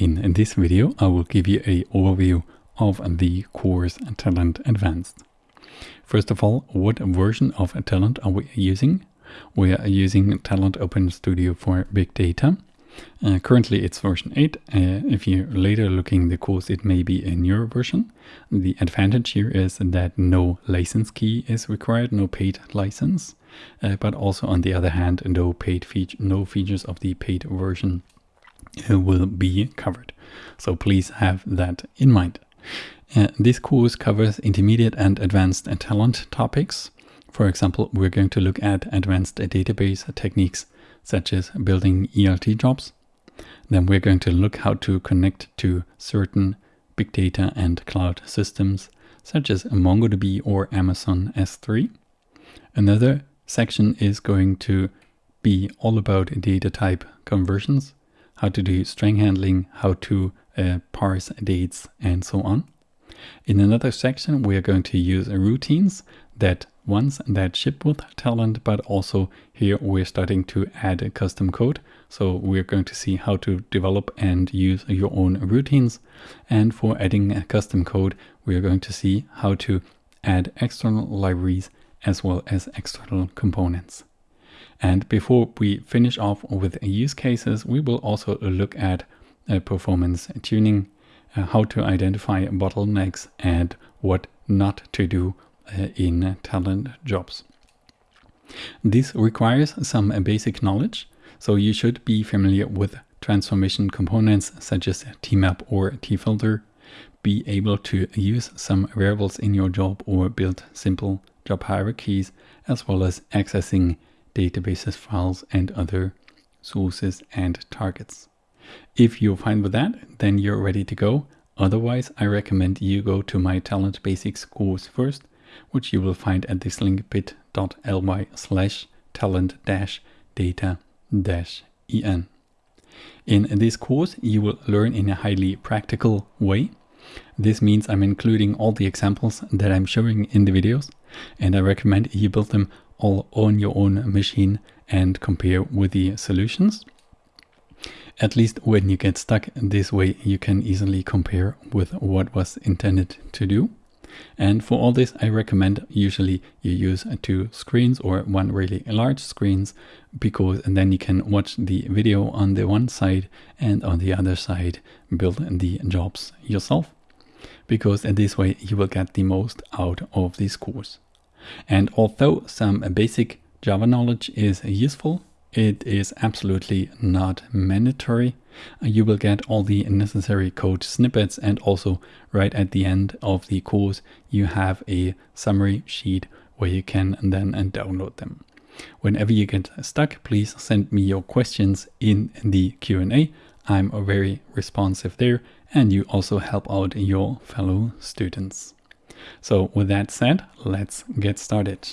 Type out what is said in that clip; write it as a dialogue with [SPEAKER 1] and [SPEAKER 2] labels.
[SPEAKER 1] In this video, I will give you a overview of the course Talend Advanced. First of all, what version of Talend are we using? We are using Talend Open Studio for Big Data. Uh, currently it's version 8. Uh, if you're later looking the course, it may be a newer version. The advantage here is that no license key is required, no paid license. Uh, but also on the other hand, no paid feature, no features of the paid version will be covered. So please have that in mind. Uh, this course covers intermediate and advanced Talend topics. For example, we're going to look at advanced database techniques such as building ELT jobs. Then we're going to look how to connect to certain big data and cloud systems such as MongoDB or Amazon S3. Another section is going to be all about data type conversions, how to do string handling, how to uh, parse dates, and so on. In another section, we are going to use routines that ones that ship with Talend, but also here we're starting to add a custom code. So we're going to see how to develop and use your own routines. And for adding a custom code, we are going to see how to add external libraries as well as external components. And before we finish off with use cases, we will also look at uh, performance tuning, uh, how to identify bottlenecks and what not to do uh, in Talend jobs. This requires some basic knowledge, so you should be familiar with transformation components such as tmap or tfilter, be able to use some variables in your job or build simple job hierarchies, as well as accessing databases, files, and other sources and targets. If you're fine with that, then you're ready to go. Otherwise, I recommend you go to my Talend Basics course first, which you will find at this link bit.ly slash talend data en. In this course, you will learn in a highly practical way. This means I'm including all the examples that I'm showing in the videos and I recommend you build them all on your own machine and compare with the solutions. At least when you get stuck this way, you can easily compare with what was intended to do. And for all this, I recommend usually you use two screens or one really large screens because then you can watch the video on the one side and on the other side build the jobs yourself because in this way you will get the most out of this course. And although some basic Java knowledge is useful, it is absolutely not mandatory. You will get all the necessary code snippets and also right at the end of the course you have a summary sheet where you can then download them. Whenever you get stuck, please send me your questions in the Q&A. I'm very responsive there and you also help out your fellow students. So with that said, let's get started.